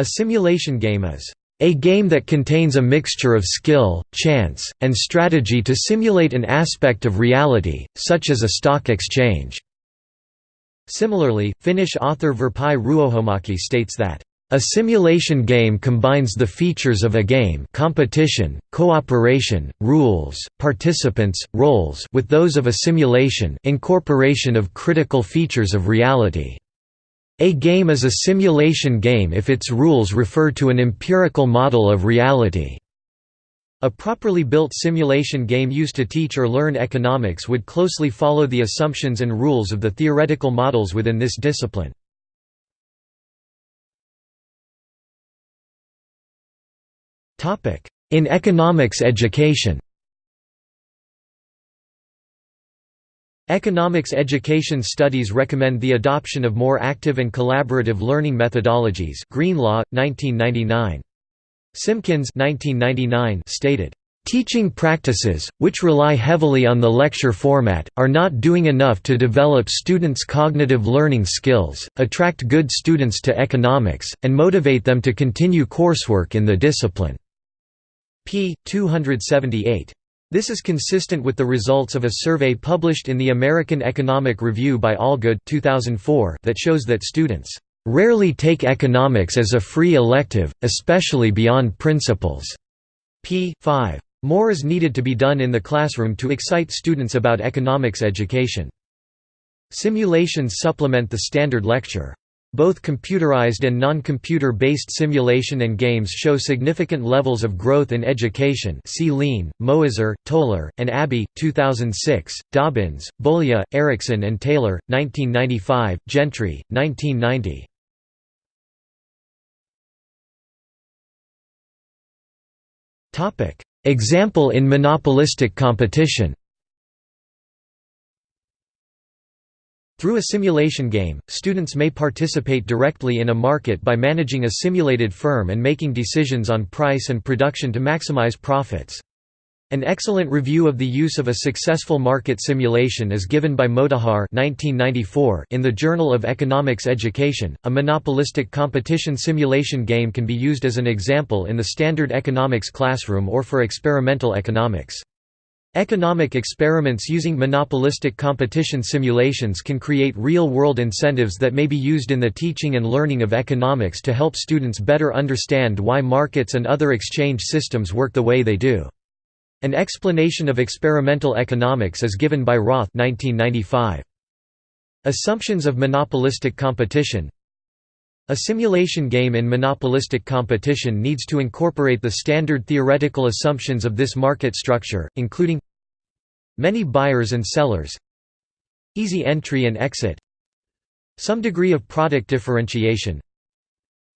A simulation game is a game that contains a mixture of skill, chance, and strategy to simulate an aspect of reality, such as a stock exchange." Similarly, Finnish author Virpi Ruohomaki states that, "...a simulation game combines the features of a game competition, cooperation, rules, participants, roles with those of a simulation incorporation of critical features of reality." A game is a simulation game if its rules refer to an empirical model of reality. A properly built simulation game used to teach or learn economics would closely follow the assumptions and rules of the theoretical models within this discipline. In economics education Economics education studies recommend the adoption of more active and collaborative learning methodologies Greenlaw, 1999. Simpkins 1999 stated, "...teaching practices, which rely heavily on the lecture format, are not doing enough to develop students' cognitive learning skills, attract good students to economics, and motivate them to continue coursework in the discipline." p. 278. This is consistent with the results of a survey published in the American Economic Review by Allgood 2004 that shows that students rarely take economics as a free elective, especially beyond principles. p. 5. More is needed to be done in the classroom to excite students about economics education. Simulations supplement the standard lecture. Both computerized and non-computer based simulation and games show significant levels of growth in education see Lean, Moizer, Towler, and Abbey, 2006, Dobbins, Bolia, Erickson and Taylor, 1995, Gentry, 1990. Example in monopolistic competition Through a simulation game, students may participate directly in a market by managing a simulated firm and making decisions on price and production to maximize profits. An excellent review of the use of a successful market simulation is given by Motahar in the Journal of Economics Education. A monopolistic competition simulation game can be used as an example in the standard economics classroom or for experimental economics. Economic experiments using monopolistic competition simulations can create real-world incentives that may be used in the teaching and learning of economics to help students better understand why markets and other exchange systems work the way they do. An explanation of experimental economics is given by Roth 1995. Assumptions of monopolistic competition a simulation game in monopolistic competition needs to incorporate the standard theoretical assumptions of this market structure, including many buyers and sellers easy entry and exit some degree of product differentiation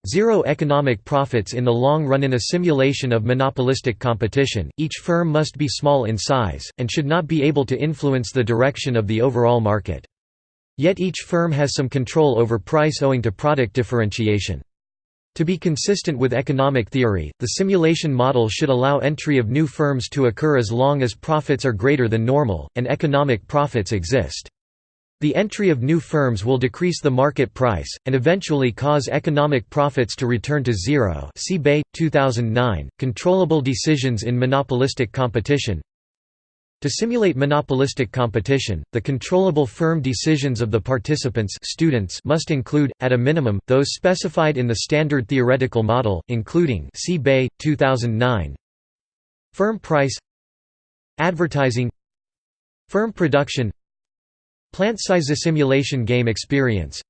Zero economic profits in the long run in a simulation of monopolistic competition, each firm must be small in size, and should not be able to influence the direction of the overall market. Yet each firm has some control over price owing to product differentiation. To be consistent with economic theory, the simulation model should allow entry of new firms to occur as long as profits are greater than normal, and economic profits exist. The entry of new firms will decrease the market price, and eventually cause economic profits to return to zero see Bay, 2009, Controllable decisions in monopolistic competition to simulate monopolistic competition, the controllable firm decisions of the participants students must include, at a minimum, those specified in the standard theoretical model, including see Bay, 2009 Firm price. Advertising. Firm production. Plant size simulation game experience.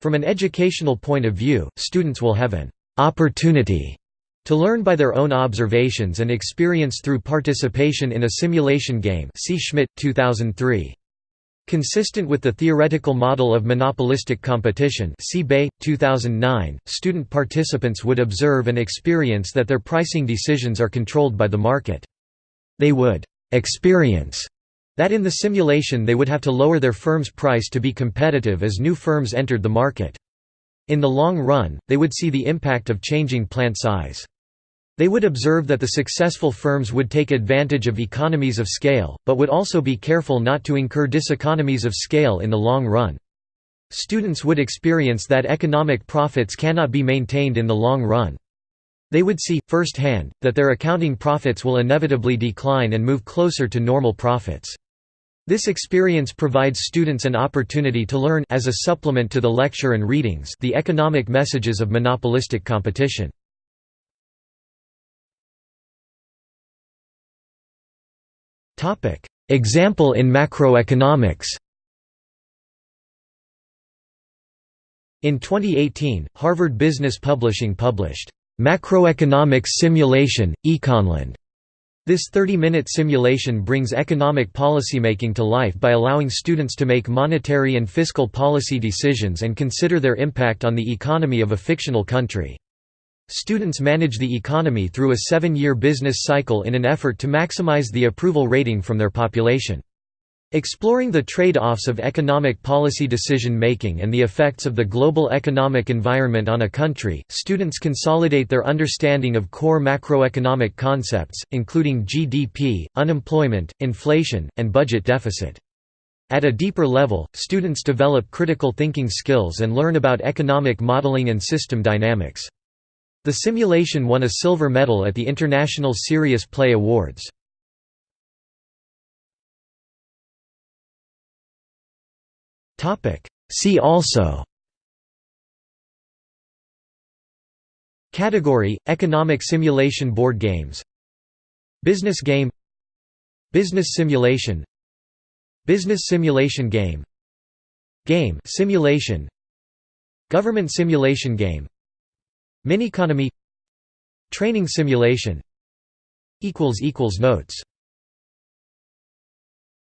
From an educational point of view, students will have an «opportunity» To learn by their own observations and experience through participation in a simulation game see Schmidt, 2003. Consistent with the theoretical model of monopolistic competition see Bay, 2009, student participants would observe and experience that their pricing decisions are controlled by the market. They would «experience» that in the simulation they would have to lower their firm's price to be competitive as new firms entered the market. In the long run, they would see the impact of changing plant size. They would observe that the successful firms would take advantage of economies of scale, but would also be careful not to incur diseconomies of scale in the long run. students would experience that economic profits cannot be maintained in the long run. They would see, firsthand, that their accounting profits will inevitably decline and move closer to normal profits. This experience provides students an opportunity to learn as a supplement to the lecture and readings the economic messages of monopolistic competition. Example in macroeconomics. In 2018, Harvard Business Publishing published, "'Macroeconomics Simulation, Econland' This 30-minute simulation brings economic policymaking to life by allowing students to make monetary and fiscal policy decisions and consider their impact on the economy of a fictional country. Students manage the economy through a seven-year business cycle in an effort to maximize the approval rating from their population. Exploring the trade-offs of economic policy decision-making and the effects of the global economic environment on a country, students consolidate their understanding of core macroeconomic concepts, including GDP, unemployment, inflation, and budget deficit. At a deeper level, students develop critical thinking skills and learn about economic modeling and system dynamics. The simulation won a silver medal at the International Serious Play Awards. See also. Category – Economic simulation board games. Business game. Business simulation. Business simulation game. Game simulation. Government simulation game Mineconomy Training simulation. Notes